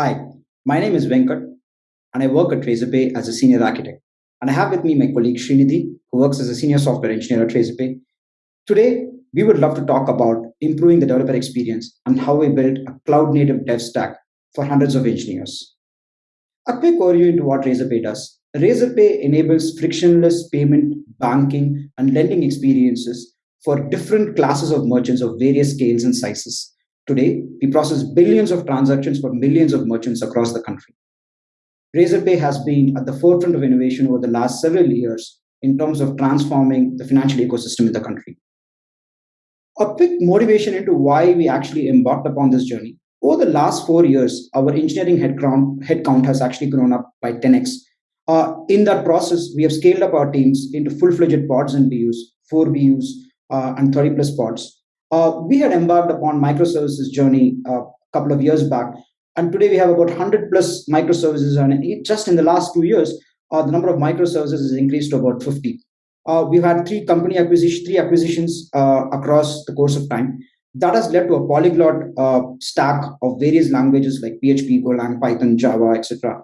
Hi, my name is Venkat, and I work at Razorpay as a senior architect. And I have with me my colleague Srinidhi, who works as a senior software engineer at Razorpay. Today, we would love to talk about improving the developer experience and how we built a cloud native dev stack for hundreds of engineers. A quick overview into what Razorpay does. Razorpay enables frictionless payment, banking, and lending experiences for different classes of merchants of various scales and sizes. Today, we process billions of transactions for millions of merchants across the country. Razorpay has been at the forefront of innovation over the last several years in terms of transforming the financial ecosystem in the country. A quick motivation into why we actually embarked upon this journey. Over the last four years, our engineering headcount, headcount has actually grown up by 10x. Uh, in that process, we have scaled up our teams into full-fledged pods and BUs, four BUs, uh, and 30 plus pods uh, we had embarked upon microservices journey uh, a couple of years back, and today we have about 100 plus microservices, and just in the last two years, uh, the number of microservices has increased to about 50. Uh, we've had three company acquisition, three acquisitions uh, across the course of time. That has led to a polyglot uh, stack of various languages like PHP, Golang, Python, Java, etc.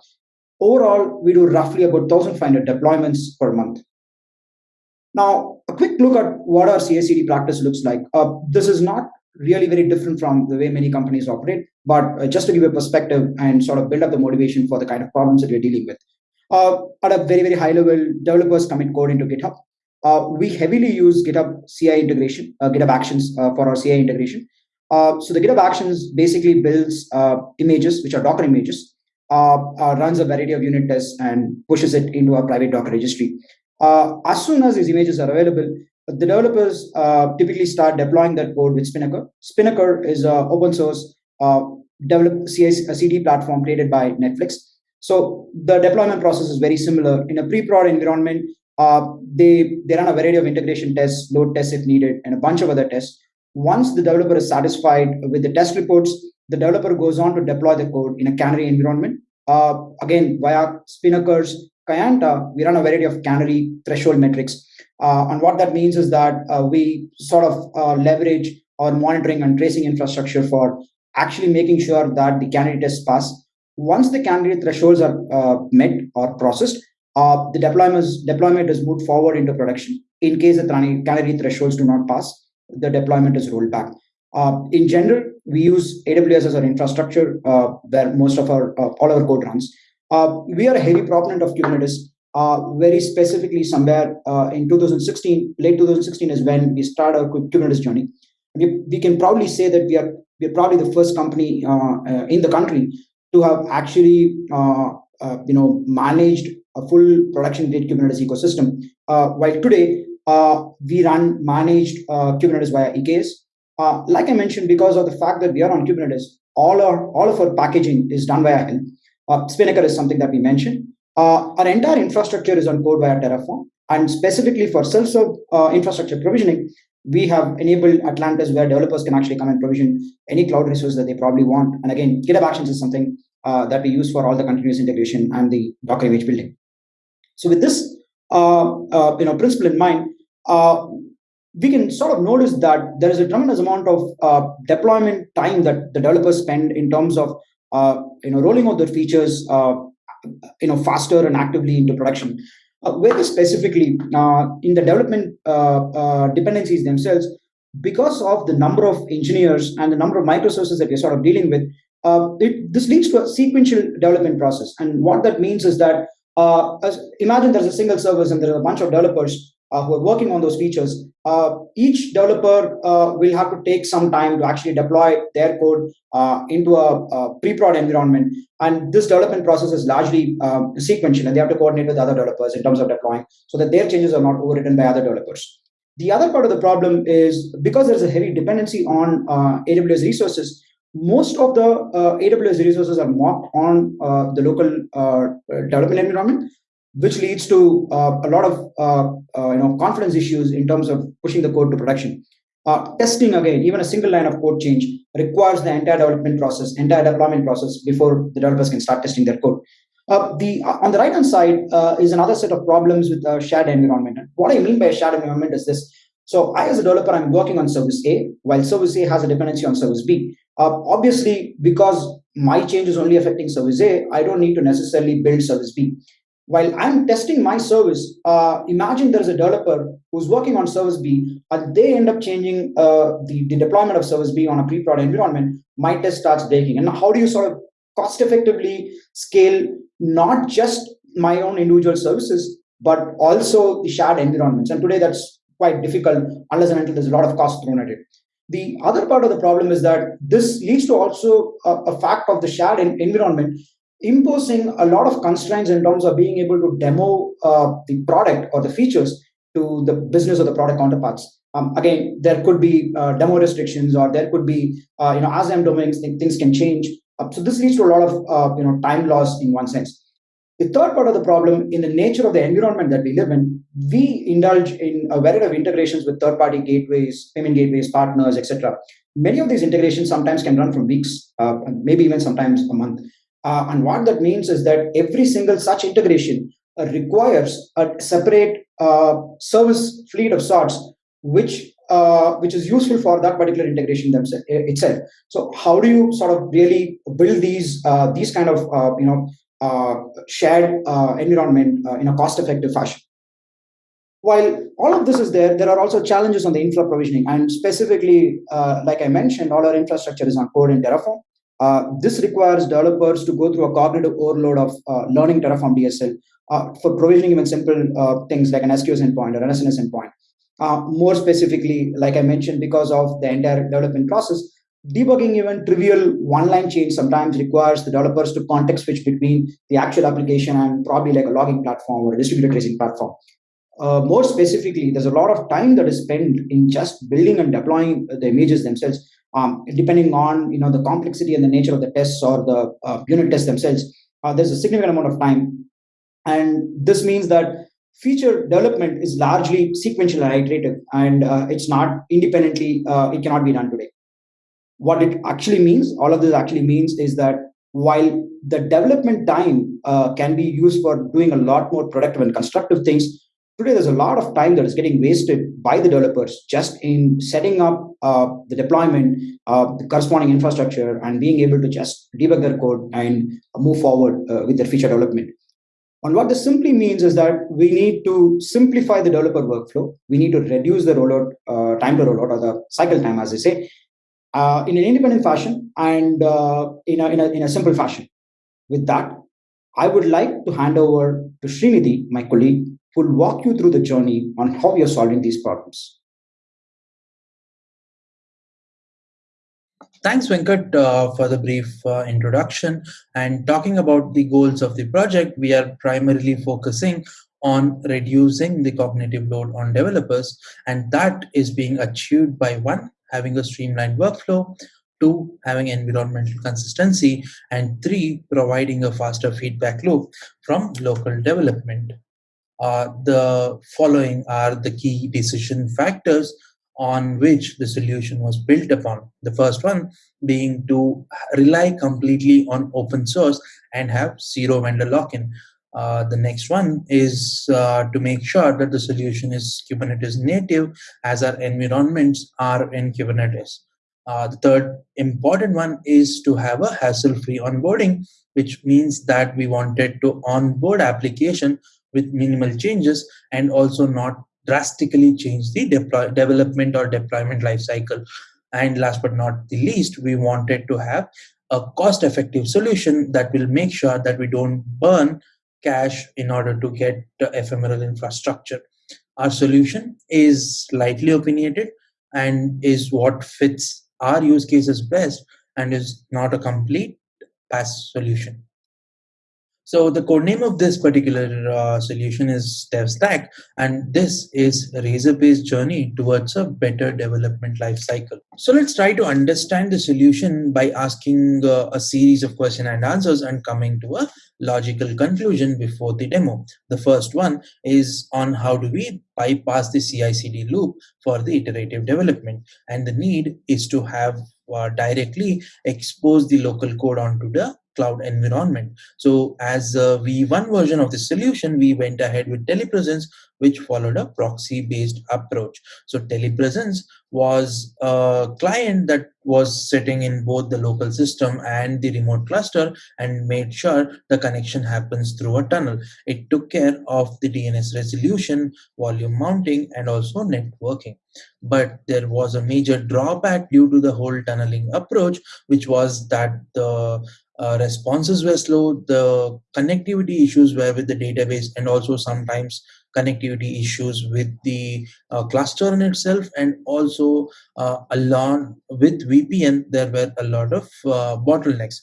Overall, we do roughly about 1,500 deployments per month. Now, a quick look at what our CI/CD practice looks like. Uh, this is not really very different from the way many companies operate, but uh, just to give a perspective and sort of build up the motivation for the kind of problems that we're dealing with. Uh, at a very, very high level, developers commit code into GitHub. Uh, we heavily use GitHub CI integration, uh, GitHub Actions uh, for our CI integration. so the GitHub Actions basically builds images, which are Docker images, runs a variety of unit tests and pushes it into a private Docker registry. Uh, as soon as these images are available, the developers uh, typically start deploying that code with Spinnaker. Spinnaker is an open source uh, CD platform created by Netflix. So the deployment process is very similar. In a pre-prod environment, uh, they, they run a variety of integration tests, load tests if needed, and a bunch of other tests. Once the developer is satisfied with the test reports, the developer goes on to deploy the code in a canary environment. Uh, again, via Spinnaker's Kayenta, we run a variety of canary threshold metrics. Uh, and what that means is that uh, we sort of uh, leverage our monitoring and tracing infrastructure for actually making sure that the canary tests pass. Once the canary thresholds are uh, met or processed, uh, the deployment is, deployment is moved forward into production. In case the canary thresholds do not pass, the deployment is rolled back. Uh, in general, we use AWS as our infrastructure where most of our all our code runs. Uh, we are a heavy proponent of Kubernetes. Uh, very specifically, somewhere uh, in 2016, late 2016 is when we started our Kubernetes journey. We, we can probably say that we are we are probably the first company uh, uh, in the country to have actually uh, you know managed a full production grade Kubernetes ecosystem. while today we run managed Kubernetes via EKS. like I mentioned, because of the fact that we are on Kubernetes, all our all of our packaging is done via Helm. Uh, Spinnaker is something that we mentioned. Uh, our entire infrastructure is on code via Terraform. And specifically for self-serve uh, infrastructure provisioning, we have enabled Atlantis where developers can actually come and provision any cloud resource that they probably want. And again, GitHub Actions is something uh, that we use for all the continuous integration and the Docker image building. So with this uh, uh, you know, principle in mind, uh, we can sort of notice that there is a tremendous amount of deployment time that the developers spend in terms of you know, rolling out their features, uh, you know, faster and actively into production. Uh, very specifically, in the development dependencies themselves, because of the number of engineers and the number of microservices that we're sort of dealing with, uh, it, this leads to a sequential development process. And what that means is that uh, as, imagine there's a single service and there's a bunch of developers uh, who are working on those features. Uh, each developer uh, will have to take some time to actually deploy their code uh, into a, a pre-prod environment. And this development process is largely um, sequential, and they have to coordinate with other developers in terms of deploying so that their changes are not overwritten by other developers. The other part of the problem is because there's a heavy dependency on uh, AWS resources, most of the uh, AWS resources are mocked on uh, the local development environment, which leads to a lot of you know confidence issues in terms of pushing the code to production. Uh, testing again, even a single line of code change requires the entire development process, entire deployment process before the developers can start testing their code. Uh, the on the right hand side uh, is another set of problems with a shared environment. And what I mean by shared environment is this: so I, as a developer, I'm working on service A, while service A has a dependency on service B. obviously, because my change is only affecting service A, I don't need to necessarily build service B. While I'm testing my service, uh, imagine there's a developer who's working on service B, and they end up changing uh, the, the deployment of service B on a pre-prod environment. My test starts breaking. And how do you sort of cost effectively scale not just my own individual services, but also the shared environments? And today that's quite difficult unless and until there's a lot of cost thrown at it. The other part of the problem is that this leads to also a, a fact of the shared environment imposing a lot of constraints in terms of being able to demo uh, the product or the features to the business or the product counterparts. Um, again, there could be uh, demo restrictions, or there could be, uh, you know, as I'm doing, things can change. Uh, so this leads to a lot of, uh, you know, time loss in one sense. The third part of the problem, in the nature of the environment that we live in, we indulge in a variety of integrations with third-party gateways, payment gateways, partners, etc. Many of these integrations sometimes can run from weeks, uh, maybe even sometimes a month. Uh, and what that means is that every single such integration uh, requires a separate uh, service fleet of sorts, which uh, which is useful for that particular integration themselves itself. So, how do you sort of really build these uh, these kind of uh, you know shared environment in a cost-effective fashion? While all of this is there, there are also challenges on the infra provisioning, and specifically, like I mentioned, all our infrastructure is on code in Terraform. Uh, this requires developers to go through a cognitive overload of uh, learning Terraform DSL uh, for provisioning even simple uh, things like an SQS endpoint or an SNS endpoint. Uh, more specifically, like I mentioned, because of the entire development process, debugging even trivial one-line change sometimes requires the developers to context switch between the actual application and probably like a logging platform or a distributed tracing platform. Uh, more specifically, there's a lot of time that is spent in just building and deploying the images themselves um, depending on you know the complexity and the nature of the tests or the uh, unit tests themselves, uh, there's a significant amount of time, and this means that feature development is largely sequential and iterative, and uh, it's not independently. Uh, it cannot be done today. What it actually means, all of this actually means, is that while the development time uh, can be used for doing a lot more productive and constructive things, today there's a lot of time that is getting wasted by the developers just in setting up uh, the deployment uh, the corresponding infrastructure and being able to just debug their code and move forward uh, with their feature development. And what this simply means is that we need to simplify the developer workflow. We need to reduce the rollout uh, time to rollout or the cycle time as they say uh, in an independent fashion and in, a, in, a, in a simple fashion. With that I would like to hand over to Srinidhi, my colleague, who will walk you through the journey on how we are solving these problems. Thanks, Venkat, uh, for the brief uh, introduction. And talking about the goals of the project, we are primarily focusing on reducing the cognitive load on developers. And that is being achieved by one, having a streamlined workflow, two, having environmental consistency, and three, providing a faster feedback loop from local development. Uh, the following are the key decision factors on which the solution was built upon. The first one being to rely completely on open source and have zero vendor lock-in. Uh, the next one is uh, to make sure that the solution is Kubernetes native as our environments are in Kubernetes. Uh, the third important one is to have a hassle-free onboarding, which means that we wanted to onboard application with minimal changes and also not drastically change the development or deployment lifecycle. And last but not the least, we wanted to have a cost-effective solution that will make sure that we don't burn cash in order to get ephemeral infrastructure. Our solution is slightly opinionated and is what fits our use cases best and is not a complete PaaS solution. So the code name of this particular uh, solution is DevStack, and this is Razorpay's journey towards a better development lifecycle. So let's try to understand the solution by asking uh, a series of question and answers and coming to a logical conclusion before the demo. The first one is on how do we bypass the CI/CD loop for the iterative development, and the need is to have uh, directly expose the local code onto the cloud environment. So as uh, a V1 version of the solution, we went ahead with telepresence, which followed a proxy based approach. So, telepresence was a client that was sitting in both the local system and the remote cluster and made sure the connection happens through a tunnel. It took care of the DNS resolution, volume mounting, and also networking. But there was a major drawback due to the whole tunneling approach, which was that the uh, responses were slow, the connectivity issues were with the database, and also sometimes connectivity issues with the uh, cluster in itself, and also uh, along with VPN, there were a lot of uh, bottlenecks.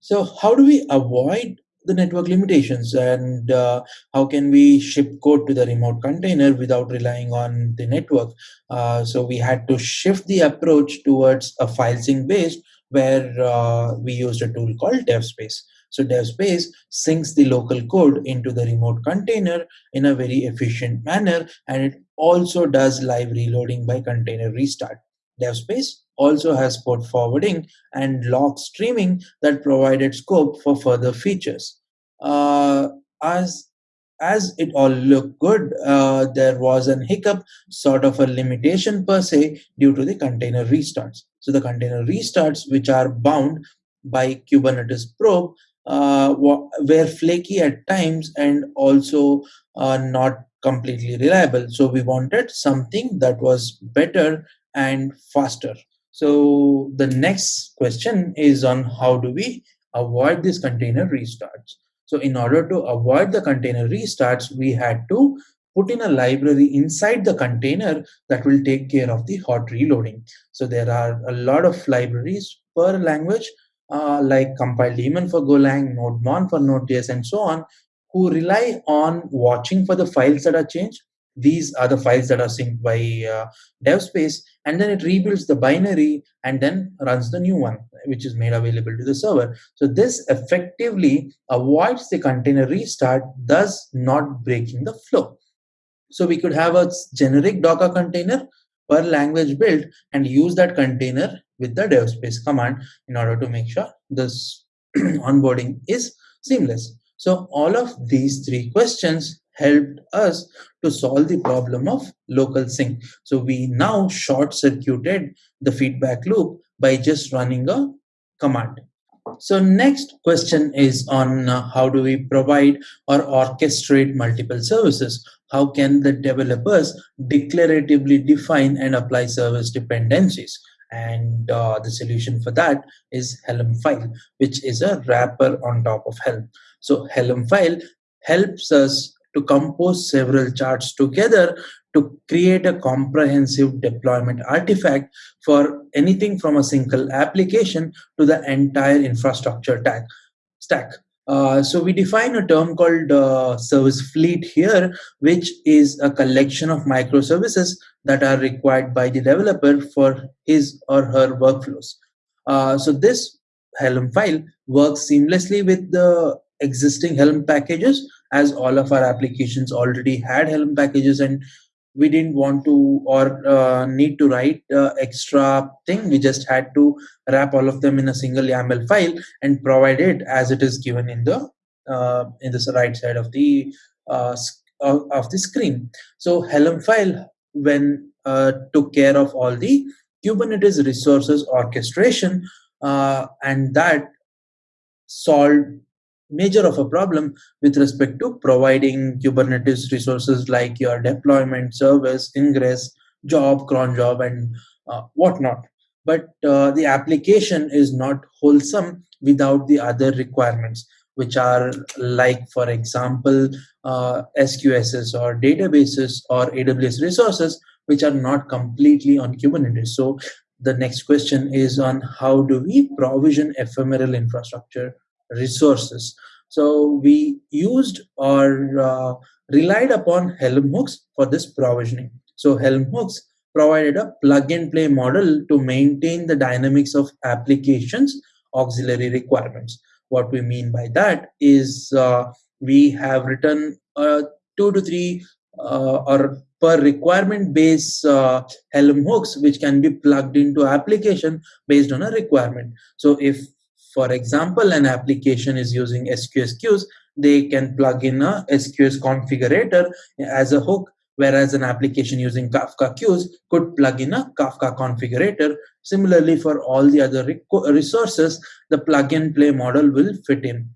So, how do we avoid the network limitations and uh, how can we ship code to the remote container without relying on the network uh, so we had to shift the approach towards a file sync based where uh, we used a tool called devspace so devspace syncs the local code into the remote container in a very efficient manner and it also does live reloading by container restart devspace also has port forwarding and log streaming that provided scope for further features. Uh, as as it all looked good, uh, there was an hiccup, sort of a limitation per se, due to the container restarts. So the container restarts, which are bound by Kubernetes probe, uh, were flaky at times and also uh, not completely reliable. So we wanted something that was better and faster. So the next question is on how do we avoid this container restarts. So in order to avoid the container restarts, we had to put in a library inside the container that will take care of the hot reloading. So there are a lot of libraries per language, uh, like compile daemon for Golang, NodeMon for Node.js, and so on, who rely on watching for the files that are changed. These are the files that are synced by uh, devspace and then it rebuilds the binary and then runs the new one which is made available to the server. So this effectively avoids the container restart thus not breaking the flow. So we could have a generic docker container per language build and use that container with the devspace command in order to make sure this onboarding is seamless so all of these three questions helped us to solve the problem of local sync. So we now short circuited the feedback loop by just running a command. So next question is on uh, how do we provide or orchestrate multiple services? How can the developers declaratively define and apply service dependencies? And uh, the solution for that is Helm file, which is a wrapper on top of Helm. So Helm file helps us to compose several charts together to create a comprehensive deployment artifact for anything from a single application to the entire infrastructure tag, stack. Uh, so we define a term called uh, service fleet here, which is a collection of microservices that are required by the developer for his or her workflows. Uh, so this Helm file works seamlessly with the existing Helm packages as all of our applications already had Helm packages and we didn't want to or uh, need to write uh, extra thing. We just had to wrap all of them in a single YAML file and provide it as it is given in the uh, in the right side of the uh, of the screen. So Helm file when uh, took care of all the Kubernetes resources orchestration uh, and that solved major of a problem with respect to providing Kubernetes resources like your deployment, service, ingress, job, cron job, and uh, whatnot. But uh, the application is not wholesome without the other requirements, which are like, for example, uh, SQSs or databases or AWS resources, which are not completely on Kubernetes. So the next question is on how do we provision ephemeral infrastructure resources. So we used or uh, relied upon Helm hooks for this provisioning. So Helm hooks provided a plug and play model to maintain the dynamics of applications auxiliary requirements. What we mean by that is uh, we have written uh, two to three uh, or per requirement based uh, Helm hooks which can be plugged into application based on a requirement. So if for example, an application is using SQS queues, they can plug in a SQS configurator as a hook, whereas an application using Kafka queues could plug in a Kafka configurator. Similarly, for all the other resources, the plug and play model will fit in.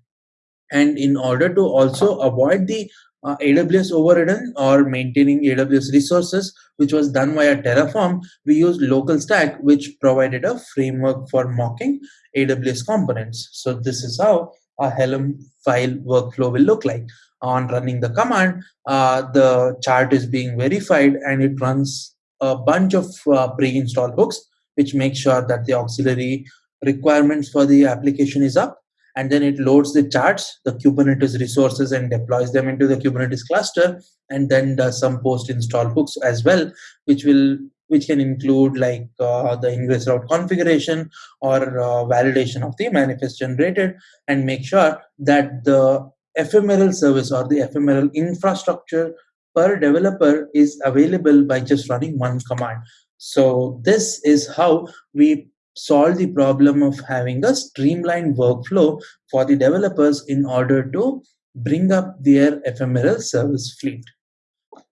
And in order to also avoid the uh, AWS overridden or maintaining AWS resources, which was done via Terraform, we used local stack, which provided a framework for mocking AWS components. So this is how a Helm file workflow will look like. On running the command, uh, the chart is being verified and it runs a bunch of uh, pre-installed hooks, which makes sure that the auxiliary requirements for the application is up and then it loads the charts, the Kubernetes resources and deploys them into the Kubernetes cluster and then does some post install hooks as well, which will which can include like uh, the ingress route configuration or uh, validation of the manifest generated and make sure that the ephemeral service or the ephemeral infrastructure per developer is available by just running one command. So this is how we solve the problem of having a streamlined workflow for the developers in order to bring up their ephemeral service fleet.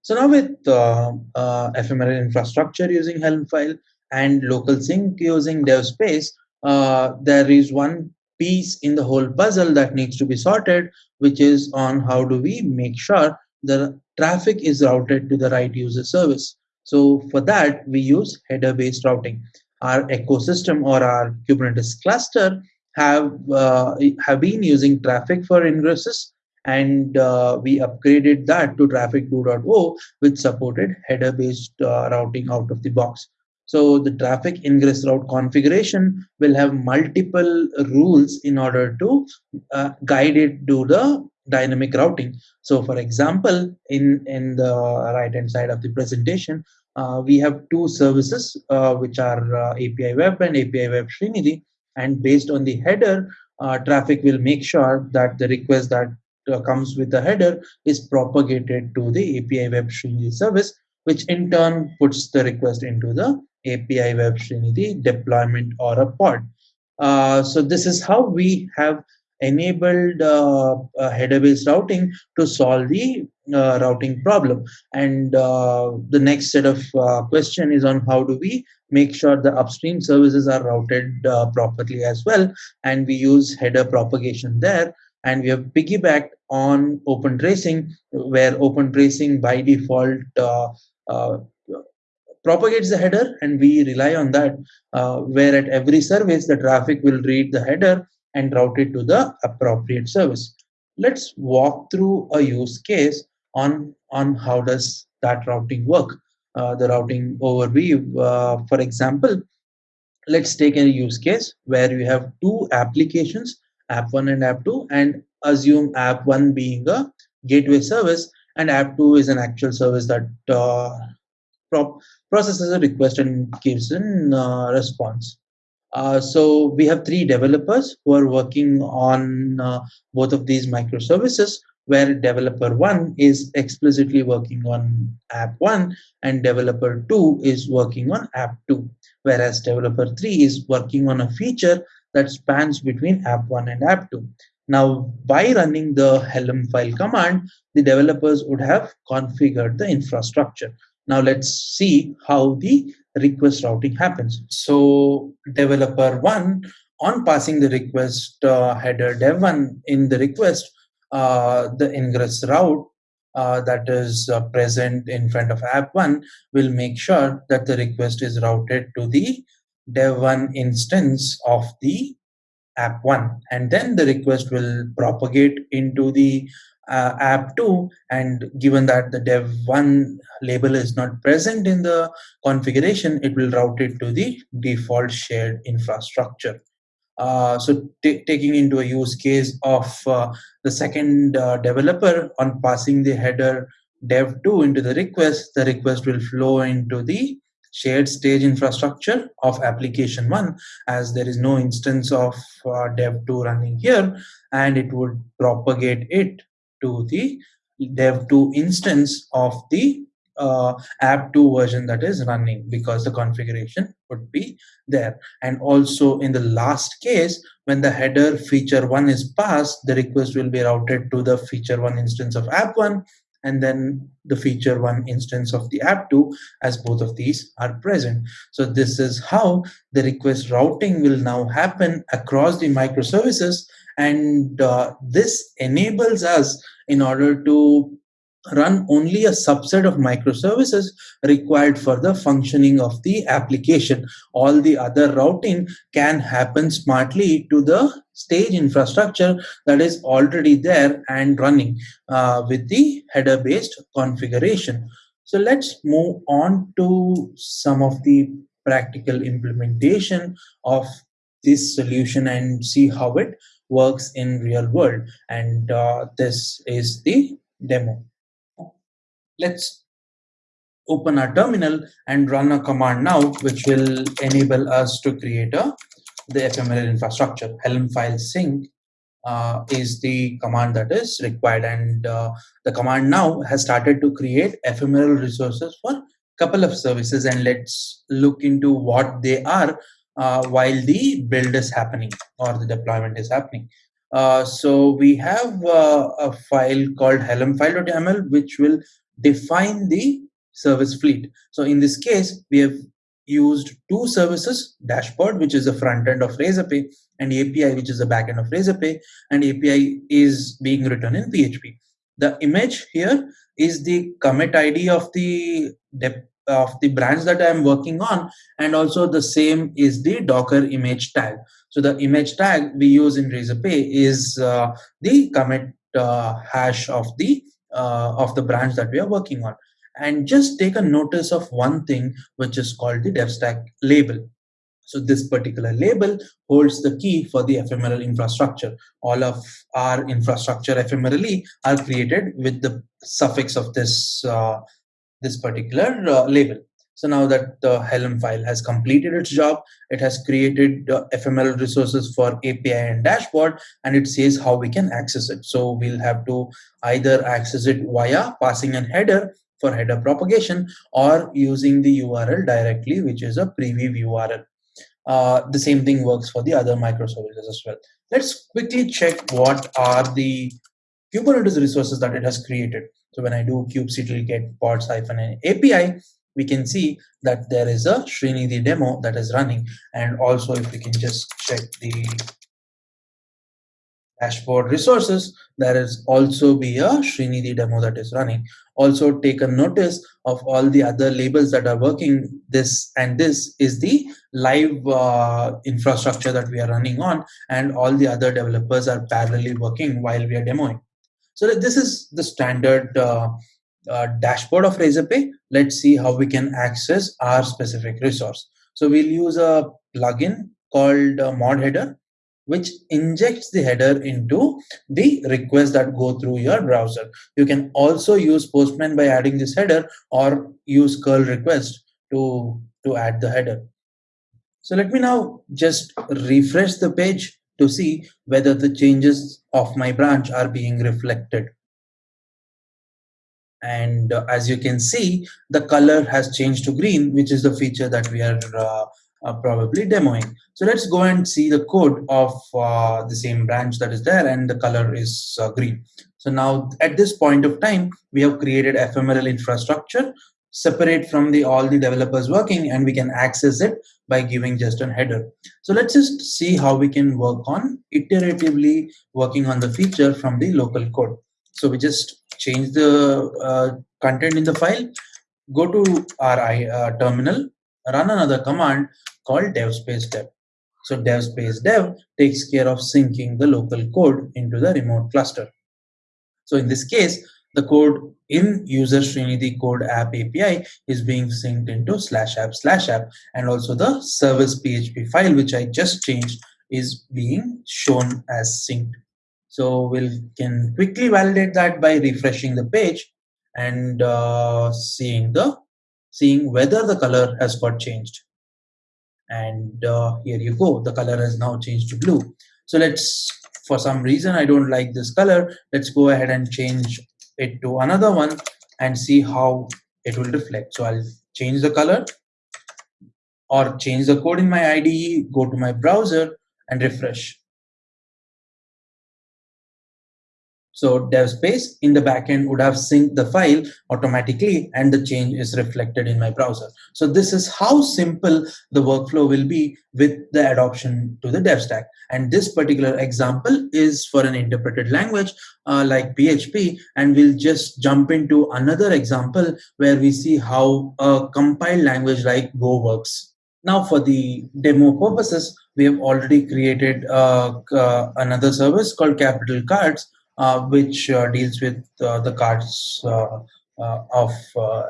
So now with uh, uh, ephemeral infrastructure using Helm file and local sync using DevSpace, uh, there is one piece in the whole puzzle that needs to be sorted, which is on how do we make sure the traffic is routed to the right user service. So for that, we use header-based routing our ecosystem or our Kubernetes cluster have uh, have been using Traefik for ingresses and uh, we upgraded that to Traefik 2.0 which supported header based uh, routing out of the box. So the Traefik ingress route configuration will have multiple rules in order to uh, guide it to the dynamic routing. So for example in in the right hand side of the presentation uh, we have two services uh, which are uh, API Web and API Web Srinidhi. And based on the header, uh, Traefik will make sure that the request that uh, comes with the header is propagated to the API Web Srinidhi service, which in turn puts the request into the API Web Srinidhi deployment or a pod. Uh, so this is how we have enabled uh, uh, header-based routing to solve the uh, routing problem. And uh, the next set of uh, question is on how do we make sure the upstream services are routed uh, properly as well. And we use header propagation there. And we have piggybacked on open tracing, where open tracing by default propagates the header and we rely on that uh, where at every service the Traefik will read the header and route it to the appropriate service. Let's walk through a use case on, on how does that routing work. Uh, the routing overview, uh, for example, let's take a use case where you have two applications, app 1 and app 2, and assume app 1 being a gateway service and app 2 is an actual service that uh, processes a request and gives a uh, response. Uh, so we have three developers who are working on uh, both of these microservices where developer one is explicitly working on app one and developer two is working on app two, whereas developer three is working on a feature that spans between app one and app two. Now, by running the Helm file command, the developers would have configured the infrastructure. Now let's see how the request routing happens. So developer one on passing the request uh, header dev1 in the request, uh, the ingress route uh, that is uh, present in front of app1 will make sure that the request is routed to the dev1 instance of the app1 and then the request will propagate into the uh, app 2 and given that the dev 1 label is not present in the configuration it will route it to the default shared infrastructure. Uh, so taking into a use case of uh, the second uh, developer on passing the header dev2 into the request the request will flow into the shared stage infrastructure of application 1 as there is no instance of uh, dev2 running here and it would propagate it to the dev2 instance of the uh, app2 version that is running because the configuration would be there. And also in the last case, when the header feature one is passed, the request will be routed to the feature one instance of app one and then the feature one instance of the app2 as both of these are present. So this is how the request routing will now happen across the microservices and uh, this enables us in order to run only a subset of microservices required for the functioning of the application. All the other routing can happen smartly to the stage infrastructure that is already there and running uh, with the header based configuration. So let's move on to some of the practical implementation of this solution and see how it works in real world. And uh, this is the demo. Let's open our terminal and run a command now, which will enable us to create a the ephemeral infrastructure. Helm file sync uh, is the command that is required, and uh, the command now has started to create ephemeral resources for a couple of services. And let's look into what they are uh, while the build is happening or the deployment is happening. Uh, so we have uh, a file called helmfile.yaml, which will define the service fleet. So in this case, we have used two services, dashboard, which is the front end of Razorpay, and API, which is the back end of Razorpay, and API is being written in PHP. The image here is the commit ID of the of the branch that I'm working on, and also the same is the Docker image tag. So the image tag we use in Razorpay is uh, the commit uh, hash of the uh, of the branch that we are working on. And just take a notice of one thing, which is called the DevStack label. So this particular label holds the key for the ephemeral infrastructure. All of our infrastructure ephemerally are created with the suffix of this, uh, this particular uh, label. So now that the Helm file has completed its job, it has created uh, ephemeral resources for API and dashboard, and it says how we can access it. So we'll have to either access it via passing an header for header propagation or using the URL directly, which is a preview URL. Uh, the same thing works for the other microservices as well. Let's quickly check what are the Kubernetes resources that it has created. So when I do kubectl get pods hyphen API, we can see that there is a Srinidhi demo that is running. And also if we can just check the dashboard resources, there is also be a Srinidhi demo that is running. Also take a notice of all the other labels that are working this and this is the live uh, infrastructure that we are running on and all the other developers are parallelly working while we are demoing. So this is the standard uh, uh, dashboard of Razorpay, let's see how we can access our specific resource. So we'll use a plugin called uh, mod header, which injects the header into the requests that go through your browser. You can also use Postman by adding this header or use curl request to, to add the header. So let me now just refresh the page to see whether the changes of my branch are being reflected. And uh, as you can see the color has changed to green which is the feature that we are uh, uh, probably demoing. So let's go and see the code of uh, the same branch that is there and the color is uh, green. So now at this point of time we have created ephemeral infrastructure separate from the all the developers working and we can access it by giving just a header so let's just see how we can work on iteratively working on the feature from the local code so we just change the uh, content in the file, go to our uh, terminal, run another command called dev space dev. So dev space dev takes care of syncing the local code into the remote cluster. So in this case, the code in user Srinidhi code app API is being synced into slash app slash app and also the service PHP file which I just changed is being shown as synced. So we can quickly validate that by refreshing the page and uh, seeing the seeing whether the color has got changed. And uh, here you go, the color has now changed to blue. So let's, for some reason I don't like this color, let's go ahead and change it to another one and see how it will reflect. So I'll change the color or change the code in my IDE, go to my browser and refresh. So DevSpace in the backend would have synced the file automatically and the change is reflected in my browser. So this is how simple the workflow will be with the adoption to the DevStack. And this particular example is for an interpreted language uh, like PHP. And we'll just jump into another example where we see how a compiled language like Go works. Now for the demo purposes, we have already created uh, uh, another service called Capital Cards which uh, deals with uh, the cards of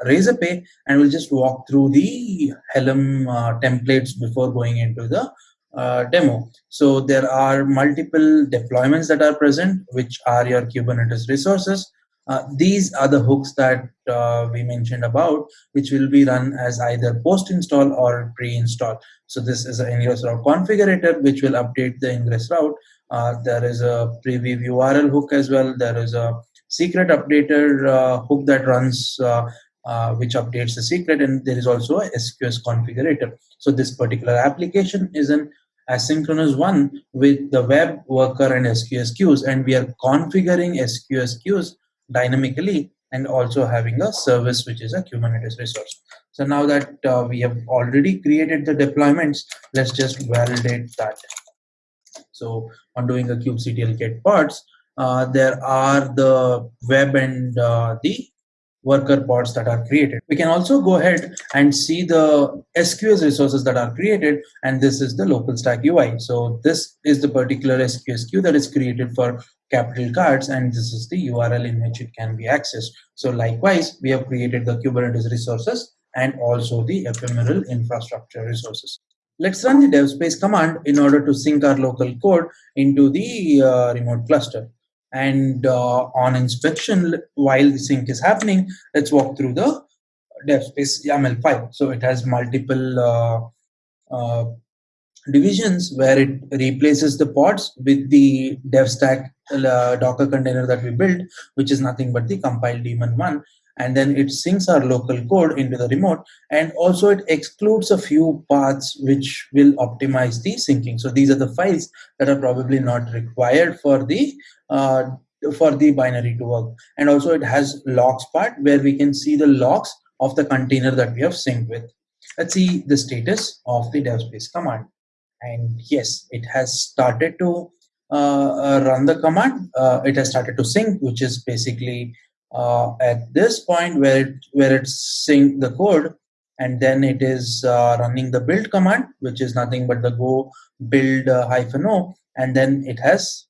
Razorpay, and we'll just walk through the Helm templates before going into the uh, demo. So there are multiple deployments that are present, which are your Kubernetes resources. Uh, these are the hooks that uh, we mentioned about, which will be run as either post-install or pre-install. So this is an ingress route configurator, which will update the ingress route uh, there is a preview URL hook as well. There is a secret updater uh, hook that runs uh, uh, which updates the secret and there is also a SQS configurator. So this particular application is an asynchronous one with the web worker and SQS queues and we are configuring SQS queues dynamically and also having a service which is a Kubernetes resource. So now that uh, we have already created the deployments, let's just validate that. So on doing a kubectl get pods, uh, there are the web and uh, the worker pods that are created. We can also go ahead and see the SQS resources that are created, and this is the local stack UI. So this is the particular SQS queue that is created for capital cards, and this is the URL in which it can be accessed. So likewise, we have created the Kubernetes resources and also the ephemeral infrastructure resources. Let's run the devspace command in order to sync our local code into the uh, remote cluster. And uh, on inspection, while the sync is happening, let's walk through the devspace YAML file. So it has multiple uh, uh divisions where it replaces the pods with the devstack uh, Docker container that we built, which is nothing but the compile daemon one and then it syncs our local code into the remote and also it excludes a few paths which will optimize the syncing. So these are the files that are probably not required for the uh, for the binary to work. And also it has logs part where we can see the logs of the container that we have synced with. Let's see the status of the devspace command. And yes it has started to uh, uh, run the command. Uh, it has started to sync which is basically uh, at this point where it where it's sync the code and then it is uh, running the build command which is nothing but the go build uh, hyphen o and then it has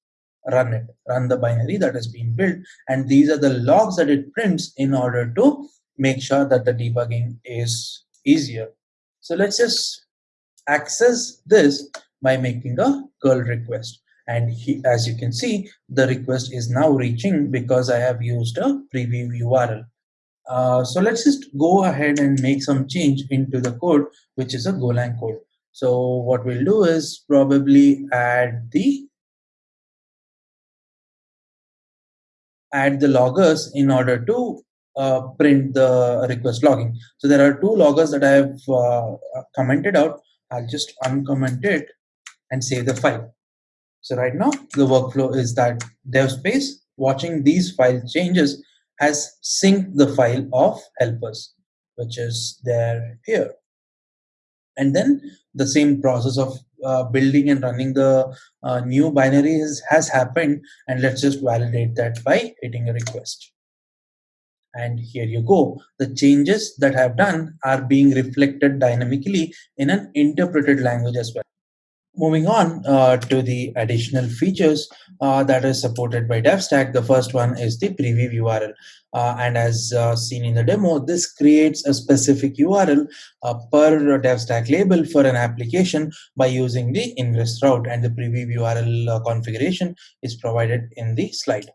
run it run the binary that has been built. And these are the logs that it prints in order to make sure that the debugging is easier. So let's just access this by making a curl request and he, as you can see the request is now reaching because I have used a preview URL. Uh, so let's just go ahead and make some change into the code which is a Golang code. So what we'll do is probably add the add the loggers in order to uh, print the request logging. So there are two loggers that I have uh, commented out. I'll just uncomment it and save the file. So right now the workflow is that DevSpace watching these file changes has synced the file of helpers, which is there here. And then the same process of uh, building and running the uh, new binary is, has happened. And let's just validate that by hitting a request. And here you go. The changes that I've done are being reflected dynamically in an interpreted language as well. Moving on uh, to the additional features uh, that is supported by DevStack, the first one is the preview URL. Uh, and as uh, seen in the demo, this creates a specific URL uh, per DevStack label for an application by using the ingress route and the preview URL uh, configuration is provided in the slide.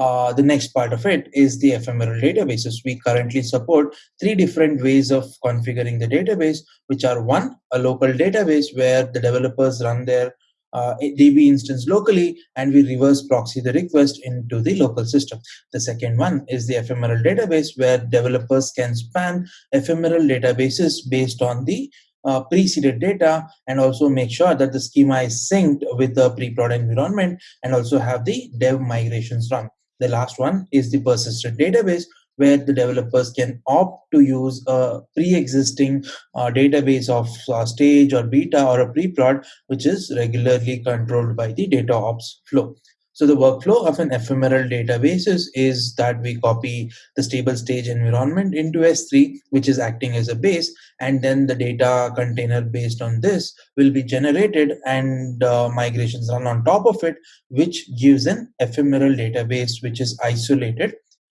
Uh, the next part of it is the ephemeral databases. We currently support three different ways of configuring the database, which are one, a local database where the developers run their uh, DB instance locally and we reverse proxy the request into the local system. The second one is the ephemeral database where developers can span ephemeral databases based on the uh, preceded data and also make sure that the schema is synced with the pre-prod environment and also have the dev migrations run. The last one is the persistent database where the developers can opt to use a pre-existing uh, database of uh, stage or beta or a pre-prod which is regularly controlled by the data ops flow. So the workflow of an ephemeral databases is that we copy the stable stage environment into S3, which is acting as a base, and then the data container based on this will be generated and uh, migrations run on top of it, which gives an ephemeral database which is isolated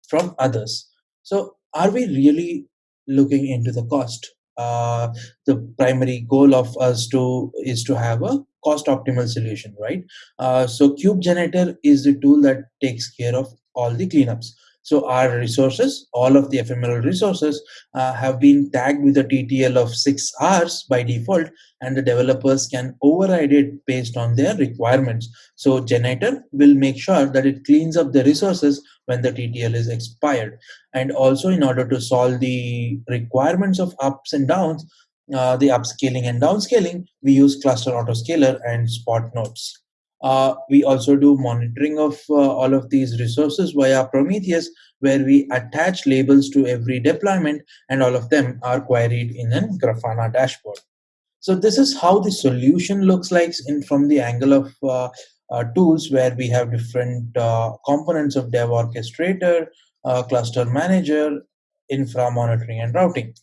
from others. So are we really looking into the cost? Uh, the primary goal of us to is to have a cost optimal solution, right? Uh, so janitor is the tool that takes care of all the cleanups. So our resources, all of the ephemeral resources uh, have been tagged with a TTL of six hours by default and the developers can override it based on their requirements. So janitor will make sure that it cleans up the resources when the TTL is expired. And also in order to solve the requirements of ups and downs, uh, the upscaling and downscaling, we use cluster autoscaler and spot nodes. Uh, we also do monitoring of uh, all of these resources via Prometheus, where we attach labels to every deployment, and all of them are queried in a Grafana dashboard. So this is how the solution looks like in from the angle of uh, uh tools, where we have different uh, components of Dev Orchestrator, uh, Cluster Manager, Infra Monitoring, and Routing.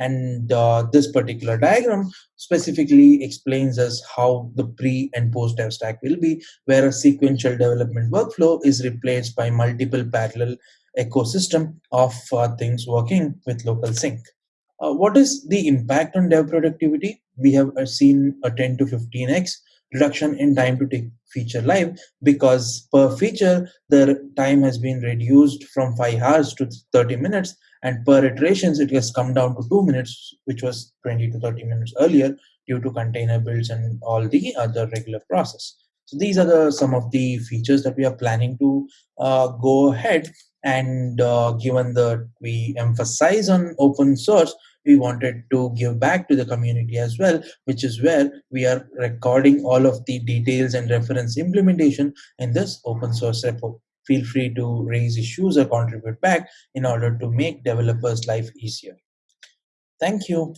And uh, this particular diagram specifically explains us how the pre and post dev stack will be, where a sequential development workflow is replaced by multiple parallel ecosystem of uh, things working with local sync. Uh, what is the impact on dev productivity? We have uh, seen a 10 to 15x reduction in time to take feature live because per feature the time has been reduced from 5 hours to 30 minutes and per iterations it has come down to 2 minutes which was 20 to 30 minutes earlier due to container builds and all the other regular process. So these are the some of the features that we are planning to uh, go ahead. And uh, given that we emphasize on open source we wanted to give back to the community as well which is where we are recording all of the details and reference implementation in this open source repo feel free to raise issues or contribute back in order to make developers life easier. Thank you